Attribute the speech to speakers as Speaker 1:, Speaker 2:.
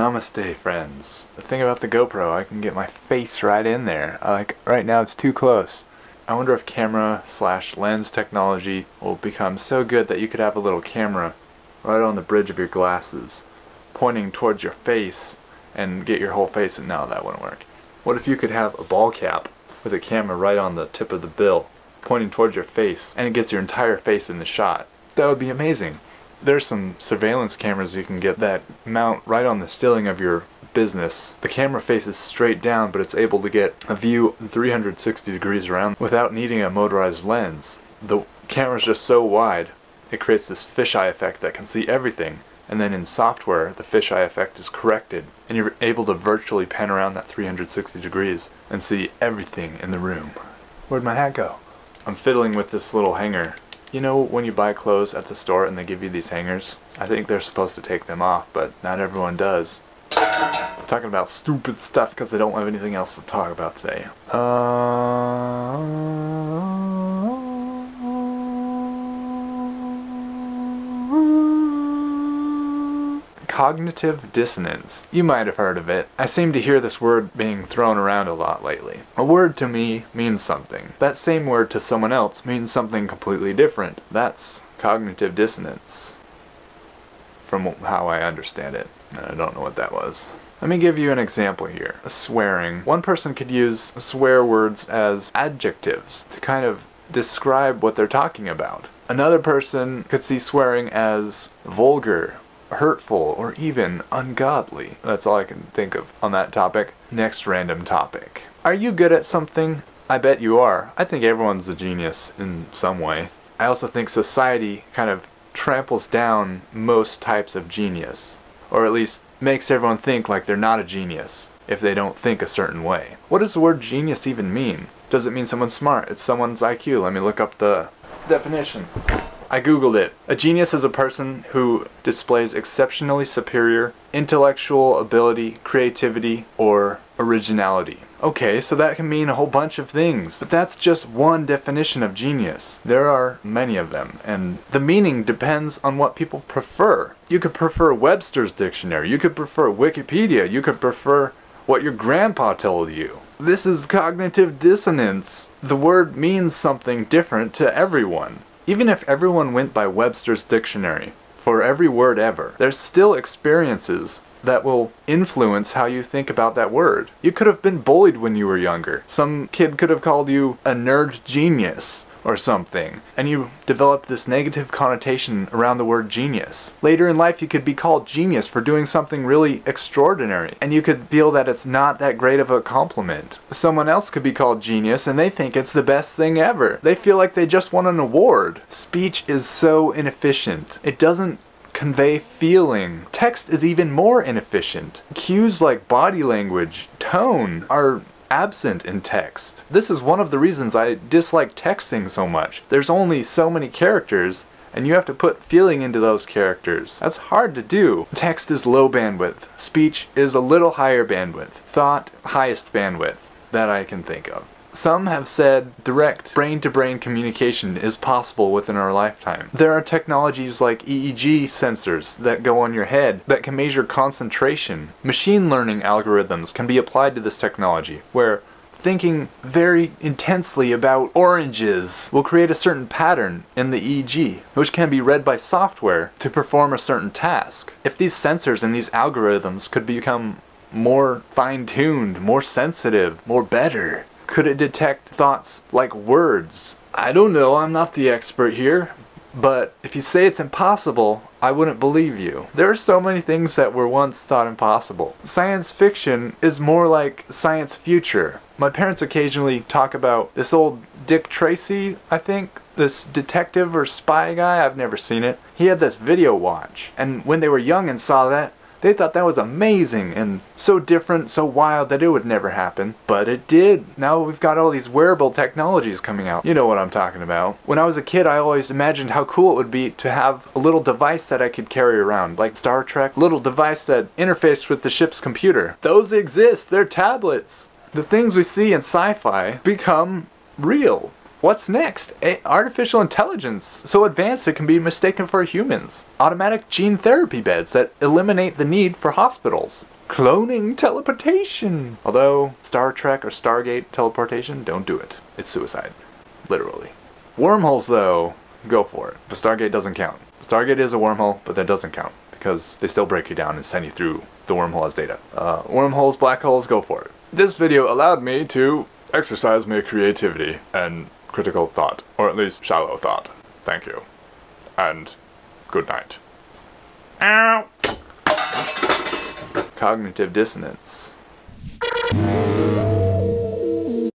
Speaker 1: Namaste friends. The thing about the GoPro, I can get my face right in there. Like right now it's too close. I wonder if camera slash lens technology will become so good that you could have a little camera right on the bridge of your glasses pointing towards your face and get your whole face and no that wouldn't work. What if you could have a ball cap with a camera right on the tip of the bill pointing towards your face and it gets your entire face in the shot? That would be amazing. There's some surveillance cameras you can get that mount right on the ceiling of your business. The camera faces straight down, but it's able to get a view 360 degrees around without needing a motorized lens. The camera's just so wide, it creates this fisheye effect that can see everything. And then in software, the fisheye effect is corrected, and you're able to virtually pan around that 360 degrees and see everything in the room. Where'd my hat go? I'm fiddling with this little hanger you know when you buy clothes at the store and they give you these hangers? I think they're supposed to take them off, but not everyone does. I'm talking about stupid stuff because I don't have anything else to talk about today. Uh... cognitive dissonance. You might have heard of it. I seem to hear this word being thrown around a lot lately. A word to me means something. That same word to someone else means something completely different. That's cognitive dissonance. From how I understand it. I don't know what that was. Let me give you an example here. Swearing. One person could use swear words as adjectives to kind of describe what they're talking about. Another person could see swearing as vulgar hurtful, or even ungodly. That's all I can think of on that topic. Next random topic. Are you good at something? I bet you are. I think everyone's a genius in some way. I also think society kind of tramples down most types of genius. Or at least makes everyone think like they're not a genius if they don't think a certain way. What does the word genius even mean? Does it mean someone's smart? It's someone's IQ. Let me look up the definition. I googled it. A genius is a person who displays exceptionally superior intellectual ability, creativity, or originality. Okay, so that can mean a whole bunch of things, but that's just one definition of genius. There are many of them, and the meaning depends on what people prefer. You could prefer Webster's dictionary, you could prefer Wikipedia, you could prefer what your grandpa told you. This is cognitive dissonance. The word means something different to everyone. Even if everyone went by Webster's dictionary, for every word ever, there's still experiences that will influence how you think about that word. You could have been bullied when you were younger. Some kid could have called you a nerd genius or something, and you develop this negative connotation around the word genius. Later in life, you could be called genius for doing something really extraordinary, and you could feel that it's not that great of a compliment. Someone else could be called genius, and they think it's the best thing ever. They feel like they just won an award. Speech is so inefficient. It doesn't convey feeling. Text is even more inefficient. Cues like body language, tone, are absent in text. This is one of the reasons I dislike texting so much. There's only so many characters and you have to put feeling into those characters. That's hard to do. Text is low bandwidth. Speech is a little higher bandwidth. Thought, highest bandwidth that I can think of. Some have said direct brain-to-brain -brain communication is possible within our lifetime. There are technologies like EEG sensors that go on your head that can measure concentration. Machine learning algorithms can be applied to this technology, where thinking very intensely about oranges will create a certain pattern in the EEG, which can be read by software to perform a certain task. If these sensors and these algorithms could become more fine-tuned, more sensitive, more better, could it detect thoughts like words? I don't know, I'm not the expert here. But if you say it's impossible, I wouldn't believe you. There are so many things that were once thought impossible. Science fiction is more like science future. My parents occasionally talk about this old Dick Tracy, I think, this detective or spy guy, I've never seen it. He had this video watch, and when they were young and saw that, they thought that was amazing and so different, so wild that it would never happen. But it did. Now we've got all these wearable technologies coming out. You know what I'm talking about. When I was a kid, I always imagined how cool it would be to have a little device that I could carry around, like Star Trek, little device that interfaced with the ship's computer. Those exist. They're tablets. The things we see in sci-fi become real. What's next? A artificial intelligence, so advanced it can be mistaken for humans. Automatic gene therapy beds that eliminate the need for hospitals. Cloning teleportation. Although, Star Trek or Stargate teleportation, don't do it. It's suicide. Literally. Wormholes, though, go for it. But Stargate doesn't count. Stargate is a wormhole, but that doesn't count because they still break you down and send you through the wormhole as data. Uh, wormholes, black holes, go for it. This video allowed me to exercise my creativity and critical thought, or at least shallow thought. Thank you. And good night. Ow! Cognitive dissonance.